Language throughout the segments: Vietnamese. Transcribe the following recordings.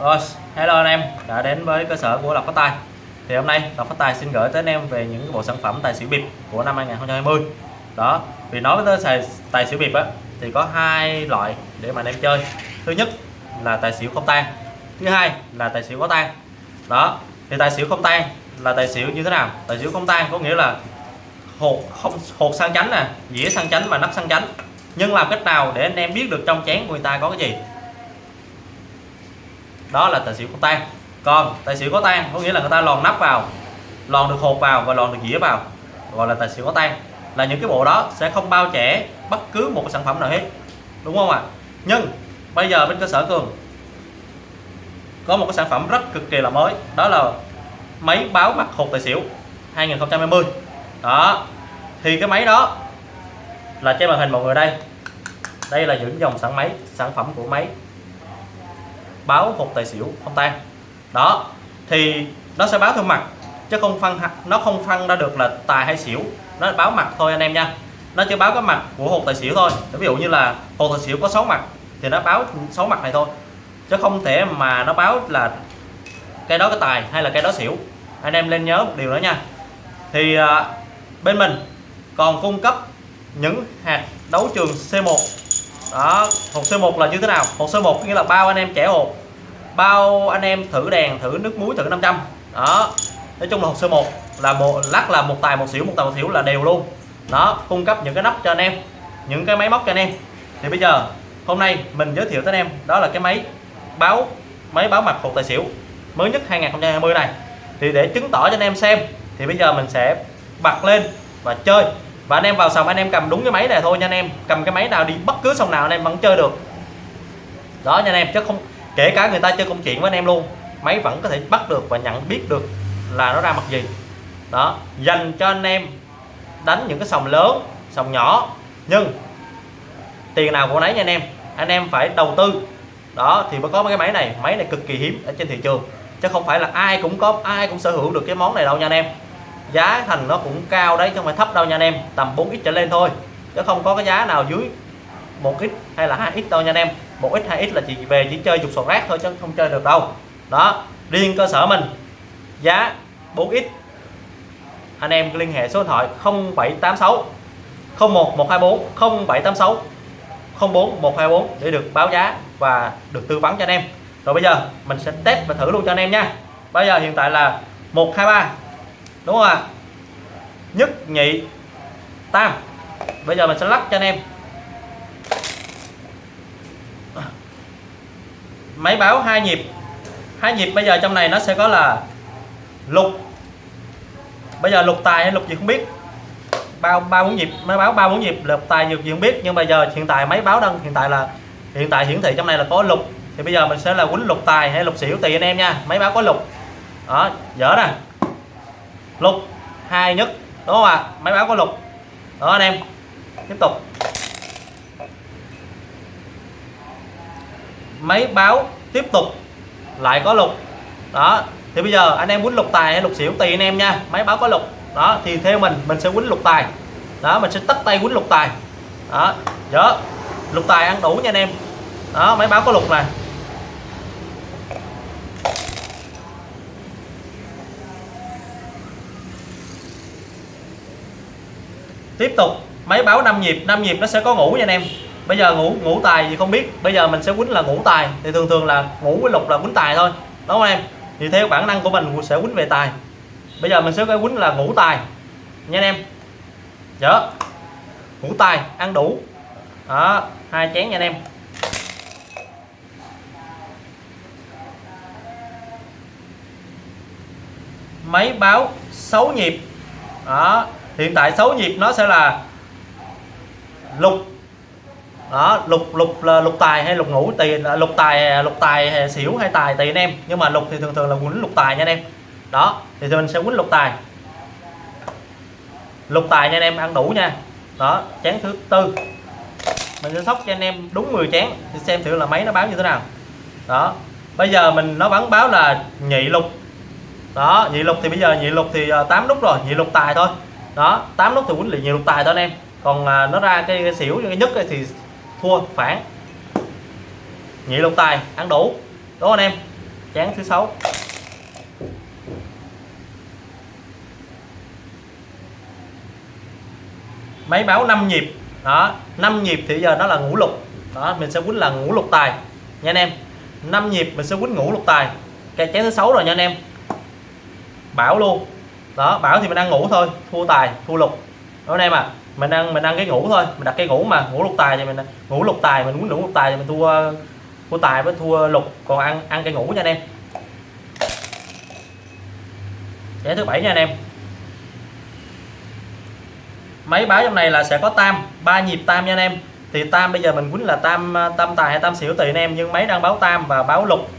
Rồi, hello anh em đã đến với cơ sở của Lộc Phát Tài. Thì hôm nay Lộc Phát Tài xin gửi tới anh em về những bộ sản phẩm tài xỉu bịp của năm 2020. Đó, vì nói tới tài, tài xỉu bịp á thì có hai loại để mà anh em chơi. Thứ nhất là tài xỉu không tan, thứ hai là tài xỉu có tan. Đó, thì tài xỉu không tan là tài xỉu như thế nào? Tài xỉu không tan có nghĩa là hột không hột sang chánh nè, dĩa sang chánh và nắp sang chánh. Nhưng làm cách nào để anh em biết được trong chén của người ta có cái gì? Đó là tài xỉu có tan còn tài xỉu có tan có nghĩa là người ta lòn nắp vào, lòn được hột vào và lòn được dĩa vào, gọi là tài xỉu có tan là những cái bộ đó sẽ không bao trẻ bất cứ một sản phẩm nào hết. Đúng không ạ? À? nhưng bây giờ bên cơ sở cường có một cái sản phẩm rất cực kỳ là mới. Đó là máy báo mặt hột tài xỉu 2020 đó. Thì cái máy đó là trên màn hình mọi người đây. Đây là những dòng sản máy, sản phẩm của máy báo hột tài xỉu không tan. Đó thì nó sẽ báo theo mặt chứ không phân nó không phân ra được là tài hay xỉu. Nó báo mặt thôi anh em nha. Nó chỉ báo cái mặt của hột tài xỉu thôi. Ví dụ như là hột tài xỉu có 6 mặt thì nó báo 6 mặt này thôi. Chứ không thể mà nó báo là cái đó cái tài hay là cái đó xỉu. Anh em nên nhớ một điều đó nha. Thì à, bên mình còn cung cấp những hạt đấu trường C1 đó hột C1 là như thế nào? Hột C1 nghĩa là bao anh em trẻ hột bao anh em thử đèn, thử nước muối, thử 500 đó. Nói chung là hộp sơ một là một, lắc là một tài một xỉu một tài một xỉu là đều luôn. Đó, cung cấp những cái nắp cho anh em, những cái máy móc cho anh em. Thì bây giờ, hôm nay mình giới thiệu tới anh em, đó là cái máy báo máy báo mặt hộp tài xỉu mới nhất 2020 này. Thì để chứng tỏ cho anh em xem, thì bây giờ mình sẽ bật lên và chơi. Và anh em vào sòng, anh em cầm đúng cái máy này thôi nha anh em. Cầm cái máy nào đi, bất cứ sòng nào anh em vẫn chơi được. Đó nha anh em, chứ không kể cả người ta chơi công chuyện với anh em luôn, máy vẫn có thể bắt được và nhận biết được là nó ra mặt gì. Đó, dành cho anh em đánh những cái sòng lớn, sòng nhỏ. Nhưng, tiền nào của nấy nha anh em. Anh em phải đầu tư. Đó, thì mới có cái máy này. Máy này cực kỳ hiếm ở trên thị trường. Chứ không phải là ai cũng có, ai cũng sở hữu được cái món này đâu nha anh em. Giá thành nó cũng cao đấy, chứ không phải thấp đâu nha anh em. Tầm 4x trở lên thôi. Chứ không có cái giá nào dưới 1x hay là 2x đâu nha anh em. 1x 2x là chỉ về chỉ chơi dục sọt rác thôi chứ không chơi được đâu. Đó, riêng cơ sở mình, giá 4x anh em liên hệ số điện thoại 0786 01 124 0786 04 124 để được báo giá và được tư vấn cho anh em. Rồi bây giờ mình sẽ test và thử luôn cho anh em nha. Bây giờ hiện tại là 123 đúng không ạ? Nhất, nhị, tam. Bây giờ mình sẽ lắc cho anh em. Máy báo hai nhịp. Hai nhịp bây giờ trong này nó sẽ có là lục. Bây giờ lục tài hay lục gì không biết. Bao ba bốn nhịp, máy báo ba bốn nhịp, lục tài nhiều gì không biết. Nhưng bây giờ hiện tại máy báo đang, hiện tại là, hiện tại hiển thị trong này là có lục. Thì bây giờ mình sẽ là quýnh lục tài hay lục xỉu tùy anh em nha. Máy báo có lục. Đó, dở nè. Lục, hai nhất, đúng không ạ? À? máy báo có lục. Đó, anh em. Tiếp tục. Máy báo tiếp tục lại có lục. Đó, thì bây giờ anh em quýnh lục tài hay lục xỉu tùy anh em nha. Máy báo có lục. Đó, thì theo mình mình sẽ quýnh lục tài. Đó, mình sẽ tắt tay quýnh lục tài. Đó, nhớ, lục tài ăn đủ nha anh em. Đó, máy báo có lục này tiếp tục, máy báo 5 nhịp 5 nhịp nó sẽ có ngủ nha anh em bây giờ ngủ ngủ tài thì không biết. Bây giờ mình sẽ quýnh là ngủ tài. Thì thường thường là ngủ với lục là quýnh tài thôi. Đúng không em? Thì theo bản năng của mình sẽ quýnh về tài. Bây giờ mình sẽ cái quýnh là ngủ tài. Nha anh em. Dạ. Ngủ tài, ăn đủ. Đó, hai chén nha anh em. Máy báo 6 nhịp. Đó, hiện tại 6 nhịp nó sẽ là lục đó lục lục là lục tài hay lục ngũ tùy lục tài lục tài xỉu hay tài tùy anh em. Nhưng mà lục thì thường thường là quýnh lục tài nha anh em. Đó thì mình sẽ quýnh lục tài. Lục tài nha anh em ăn đủ nha. Đó chén thứ tư. Mình sẽ sóc cho anh em đúng 10 chén thì xem thử là máy nó báo như thế nào. Đó bây giờ mình nó bắn báo là nhị lục. Đó nhị lục thì bây giờ nhị lục thì à, 8 nút rồi nhị lục tài thôi. Đó 8 nút thì quýnh lì nhị lục tài thôi anh em. Còn à, nó ra cái, cái xỉu cái nhất thì thua, phản. Nhị lục tài, ăn đủ. Đúng không anh em. Chén thứ sáu. Máy báo 5 nhịp. Đó 5 nhịp thì giờ nó là ngũ lục. Đó, mình sẽ quýnh là ngũ lục tài. Nha anh em. 5 nhịp mình sẽ quýnh ngũ lục tài. Cái chén thứ sáu rồi nha anh em. Bảo luôn. Đó, bảo thì mình ăn ngủ thôi. Thua tài, thua lục. Đó anh em à mình ăn mình ăn cái ngủ thôi. Mình đặt cái ngủ mà, ngủ lục tài thì mình, ngủ lục tài, mình muốn ngủ lục tài thì mình thua thua tài với thua lục. Còn ăn ăn cây ngủ nha anh em. Giải thứ bảy nha anh em. Máy báo trong này là sẽ có tam, ba nhịp tam nha anh em. Thì tam bây giờ mình quýnh là tam tam tài hay tam xỉu tùy anh em, nhưng máy đang báo tam và báo lục.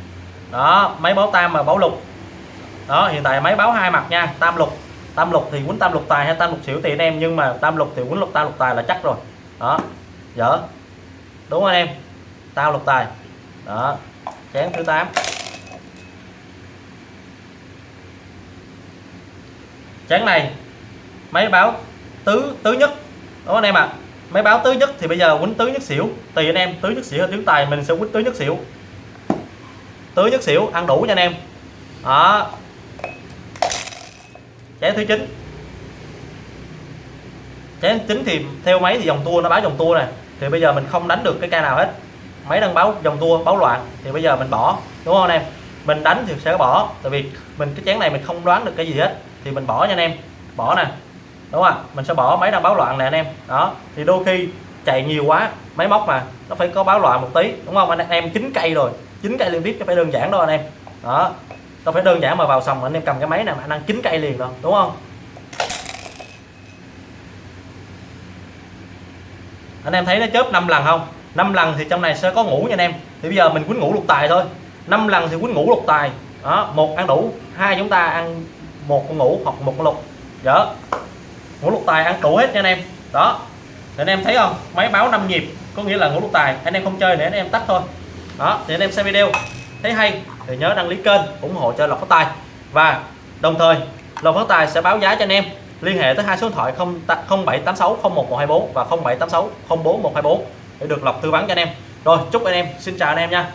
Đó máy báo tam và báo lục. Đó, hiện tại máy báo hai mặt nha, tam lục tam lục thì quýnh tam lục tài hay tam lục xỉu thì anh em, nhưng mà tam lục thì quýnh lục tam lục tài là chắc rồi. Đó, dở. Đúng không anh em? Tam lục tài. Đó, chén thứ 8 chén này, máy báo tứ tứ nhất. Đúng anh em ạ? À? máy báo tứ nhất thì bây giờ quýnh tứ nhất xỉu. Tùy anh em, tứ nhất xỉu hay tứ tài mình sẽ quýnh tứ nhất xỉu. Tứ nhất xỉu, ăn đủ nha anh em. Đó chén thứ chín. Chén chính thì theo máy thì dòng tua nó báo dòng tua này thì bây giờ mình không đánh được cái ca nào hết. Máy đang báo dòng tua, báo loạn, thì bây giờ mình bỏ, đúng không anh em? Mình đánh thì sẽ bỏ, tại vì mình, cái chén này mình không đoán được cái gì hết, thì mình bỏ nha anh em. Bỏ nè, đúng không mình sẽ bỏ, máy đang báo loạn nè anh em. Đó, thì đôi khi chạy nhiều quá, máy móc mà, nó phải có báo loạn một tí, đúng không anh em? Chín cây rồi, chín cây liên tiếp cho phải đơn giản đâu anh em. Đó đâu phải đơn giản mà vào xong anh em cầm cái máy này mà anh ăn chín cây liền đâu đúng không? Anh em thấy nó chớp 5 lần không? 5 lần thì trong này sẽ có ngủ nha anh em. Thì bây giờ mình quýnh ngủ lục tài thôi. 5 lần thì quýnh ngủ lục tài. Đó, một ăn đủ, hai chúng ta ăn một con ngủ hoặc một con lục. Dở ngủ lục tài ăn đủ hết nha anh em. Đó. Thì anh em thấy không? Máy báo 5 nhịp, có nghĩa là ngủ lục tài. Anh em không chơi nữa anh em tắt thôi. Đó, thì anh em xem video. Thấy hay thì nhớ đăng ký kênh, ủng hộ cho lộc phát tài. Và đồng thời, lộc phát tài sẽ báo giá cho anh em. Liên hệ tới hai số điện thoại 0786 01124 và 0786 04124 để được lộc tư vấn cho anh em. Rồi, chúc anh em, xin chào anh em nha.